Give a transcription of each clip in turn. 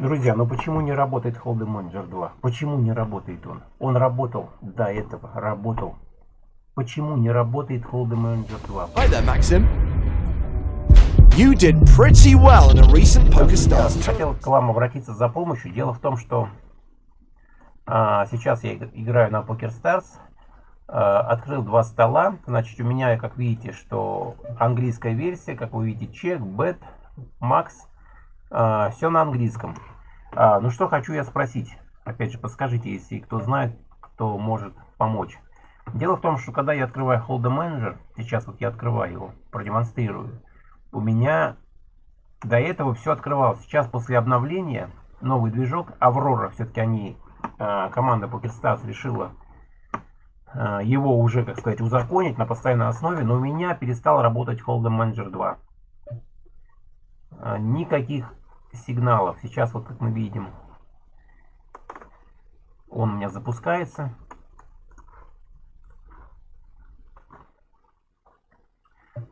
Друзья, ну почему не работает Hold'em Manager 2? Почему не работает он? Он работал до этого, работал. Почему не работает Hold'em Manager 2? Hi there, Maxim. You did pretty well in a recent PokerStars. Хотел к вам обратиться за помощью. Дело в том, что а, сейчас я играю на PokerStars. А, открыл два стола. Значит, у меня, как видите, что английская версия, как вы видите, чек, бет, макс. А, все на английском. А, ну что хочу я спросить. Опять же, подскажите, если кто знает, кто может помочь. Дело в том, что когда я открываю Hold'em Manager, сейчас вот я открываю его, продемонстрирую, у меня до этого все открывалось. Сейчас после обновления новый движок Аврора, все-таки они, а, команда PokerStars решила а, его уже, как сказать, узаконить на постоянной основе, но у меня перестал работать Hold'em Manager 2. А, никаких сигналов. Сейчас вот как мы видим, он у меня запускается.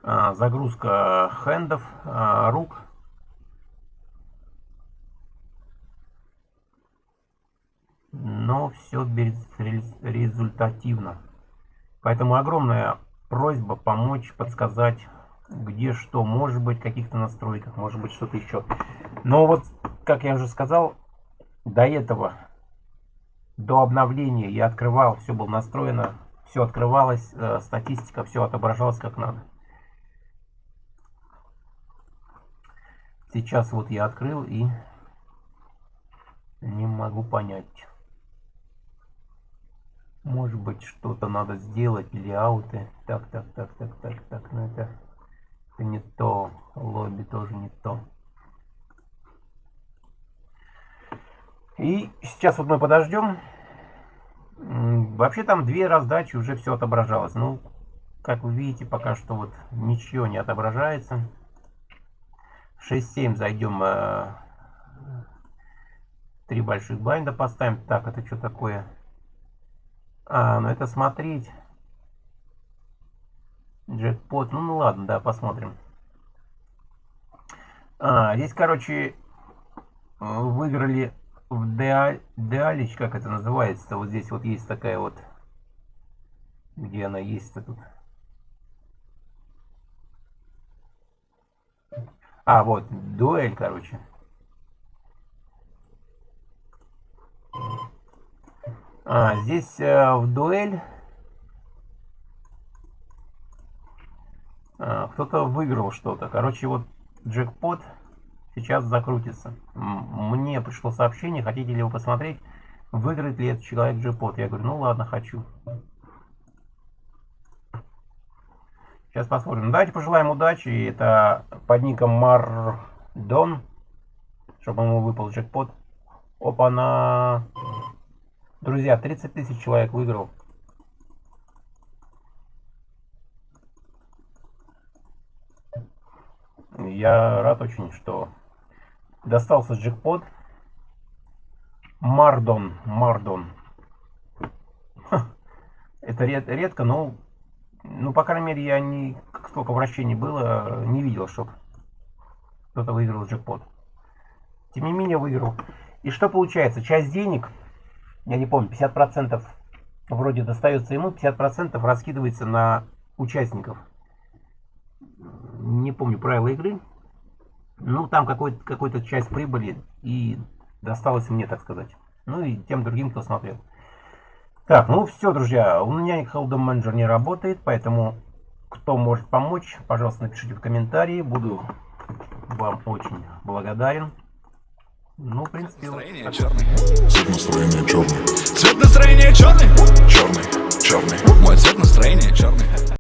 А, загрузка хендов, а, рук. Но все безрезультативно. Поэтому огромная просьба помочь, подсказать где что, может быть, каких-то настройках, может быть, что-то еще. Но вот, как я уже сказал, до этого, до обновления я открывал, все было настроено, все открывалось, э, статистика, все отображалось как надо. Сейчас вот я открыл и не могу понять. Может быть, что-то надо сделать или ауты. Так, так, так, так, так, так, ну это не то. Лобби тоже не то. И сейчас вот мы подождем. Вообще там две раздачи уже все отображалось. Ну, как вы видите, пока что вот ничего не отображается. 6-7 зайдем. Э, три больших байнда поставим. Так, это что такое? А, ну это смотреть. Джекпот. Ну, ну ладно, да, посмотрим. А, здесь, короче, выиграли в Деалич, как это называется. Вот здесь вот есть такая вот... Где она есть-то тут? А, вот, дуэль, короче. А, здесь э, в дуэль А, кто-то выиграл что-то. Короче, вот джекпот сейчас закрутится. Мне пришло сообщение, хотите ли вы посмотреть, выиграет ли этот человек джекпот. Я говорю, ну ладно, хочу. Сейчас посмотрим. Давайте пожелаем удачи. Это под ником Мардон, чтобы ему выпал джекпот. Опа, на... Друзья, 30 тысяч человек выиграл. Я рад очень, что достался джекпот. Мардон, Мардон. Это ред, редко, но, ну, по крайней мере, я не, столько вращений было, не видел, чтобы кто-то выиграл джекпот. Тем не менее, выиграл. И что получается? Часть денег, я не помню, 50% вроде достается ему, 50% раскидывается на участников не помню правила игры. Ну, там какой-то какой, часть прибыли и досталось мне, так сказать. Ну и тем другим, кто смотрел. Так, ну все, друзья, у меня Hold'em Manager не работает, поэтому кто может помочь, пожалуйста, напишите в комментарии. Буду вам очень благодарен. Ну, в принципе, настроение вот черный. Цвет настроения черный. Цвет настроения черный. Черный, черный. Мой цвет настроения черный.